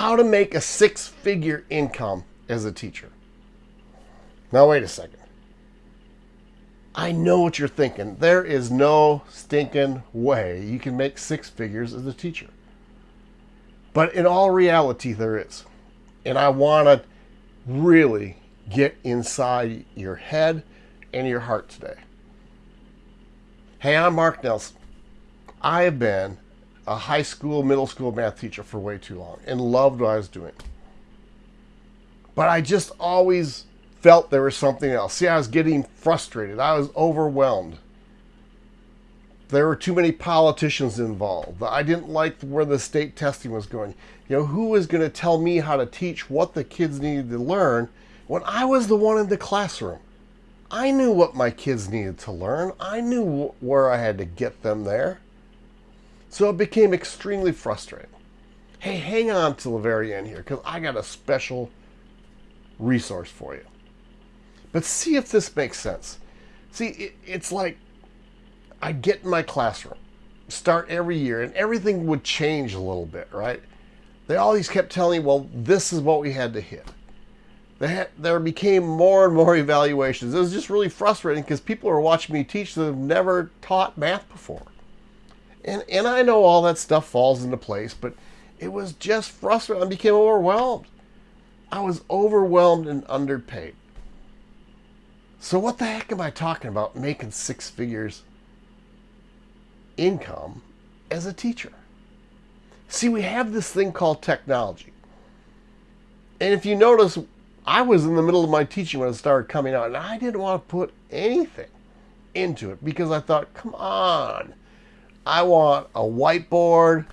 how to make a six figure income as a teacher. Now, wait a second. I know what you're thinking. There is no stinking way you can make six figures as a teacher. But in all reality, there is. And I want to really get inside your head and your heart today. Hey, I'm Mark Nelson. I have been a high school, middle school math teacher for way too long and loved what I was doing. But I just always felt there was something else. See, I was getting frustrated. I was overwhelmed. There were too many politicians involved. I didn't like where the state testing was going. You know, who was going to tell me how to teach what the kids needed to learn when I was the one in the classroom? I knew what my kids needed to learn. I knew where I had to get them there. So it became extremely frustrating. Hey, hang on to the very end here because I got a special resource for you. But see if this makes sense. See, it, it's like I get in my classroom, start every year, and everything would change a little bit, right? They always kept telling me, well, this is what we had to hit. Had, there became more and more evaluations. It was just really frustrating because people are watching me teach that have never taught math before. And, and I know all that stuff falls into place, but it was just frustrating. I became overwhelmed. I was overwhelmed and underpaid. So what the heck am I talking about making six figures income as a teacher? See, we have this thing called technology. And if you notice, I was in the middle of my teaching when it started coming out, and I didn't want to put anything into it because I thought, come on, I want a whiteboard.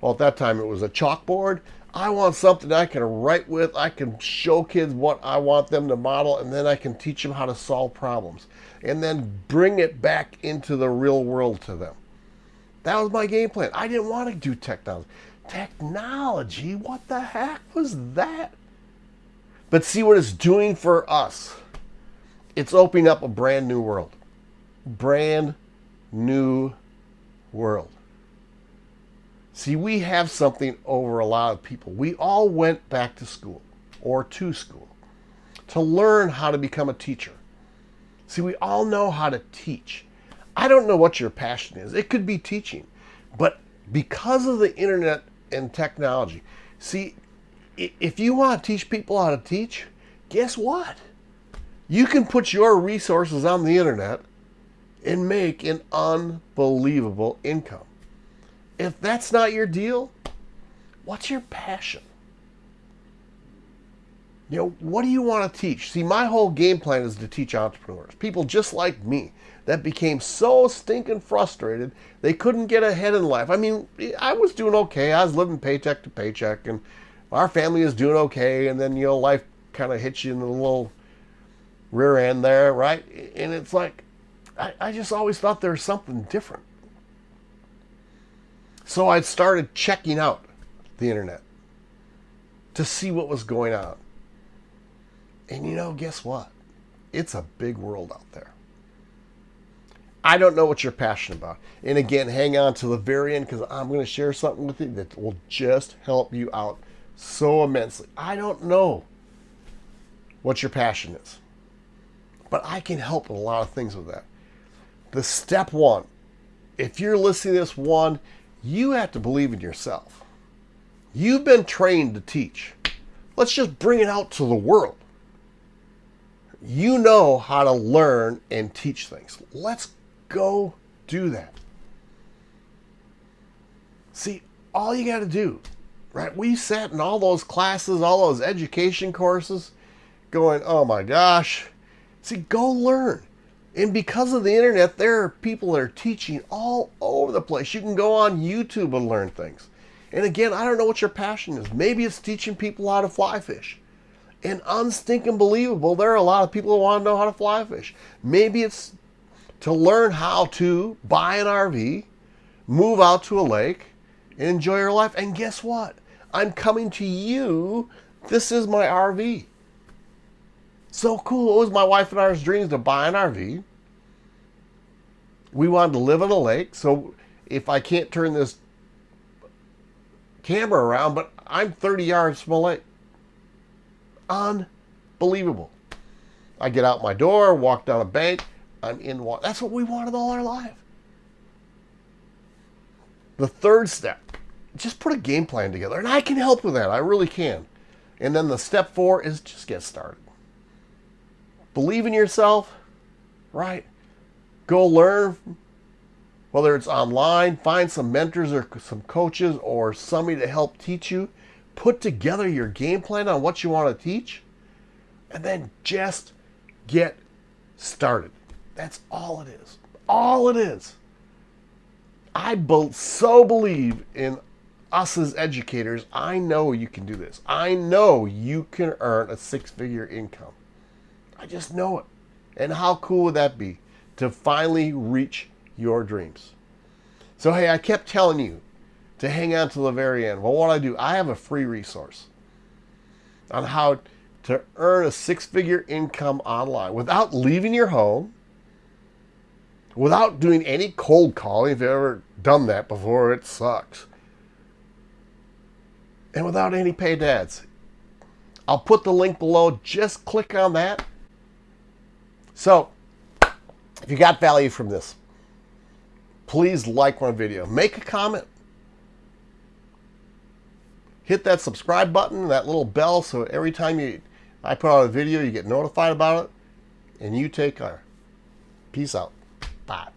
Well, at that time it was a chalkboard. I want something I can write with. I can show kids what I want them to model, and then I can teach them how to solve problems and then bring it back into the real world to them. That was my game plan. I didn't want to do technology. Technology? What the heck was that? But see what it's doing for us. It's opening up a brand new world. Brand new world. See, we have something over a lot of people. We all went back to school or to school to learn how to become a teacher. See, we all know how to teach. I don't know what your passion is. It could be teaching. But because of the internet and technology, see, if you want to teach people how to teach, guess what? You can put your resources on the internet and make an unbelievable income. If that's not your deal, what's your passion? You know, what do you want to teach? See, my whole game plan is to teach entrepreneurs, people just like me that became so stinking frustrated they couldn't get ahead in life. I mean, I was doing okay. I was living paycheck to paycheck, and our family is doing okay. And then, you know, life kind of hits you in the little rear end there, right? And it's like, I, I just always thought there was something different. So I started checking out the internet to see what was going on. And you know, guess what? It's a big world out there. I don't know what you're passionate about. And again, hang on to the very end because I'm going to share something with you that will just help you out so immensely. I don't know what your passion is, but I can help with a lot of things with that. The step one, if you're listening to this one, you have to believe in yourself. You've been trained to teach. Let's just bring it out to the world. You know how to learn and teach things. Let's go do that. See, all you got to do, right? We sat in all those classes, all those education courses, going, oh my gosh. See, go learn. And because of the internet, there are people that are teaching all over the place. You can go on YouTube and learn things. And again, I don't know what your passion is. Maybe it's teaching people how to fly fish. And unstinking believable, there are a lot of people who want to know how to fly fish. Maybe it's to learn how to buy an RV, move out to a lake, and enjoy your life. And guess what? I'm coming to you. This is my RV. So cool. It was my wife and I's dreams to buy an RV. We wanted to live on a lake. So if I can't turn this camera around, but I'm 30 yards from a lake. Unbelievable. I get out my door, walk down a bank, I'm in water. That's what we wanted all our life. The third step, just put a game plan together. And I can help with that. I really can. And then the step four is just get started. Believe in yourself, right? Go learn, whether it's online, find some mentors or some coaches or somebody to help teach you. Put together your game plan on what you want to teach, and then just get started. That's all it is. All it is. I be- so believe in us as educators. I know you can do this. I know you can earn a six figure income. I just know it. And how cool would that be to finally reach your dreams? So, hey, I kept telling you to hang on to the very end. Well, what I do, I have a free resource on how to earn a six figure income online without leaving your home, without doing any cold calling. If you've ever done that before, it sucks. And without any paid ads. I'll put the link below. Just click on that. So, if you got value from this, please like my video. Make a comment. Hit that subscribe button, that little bell, so every time you I put out a video, you get notified about it, and you take care. Peace out. Bye.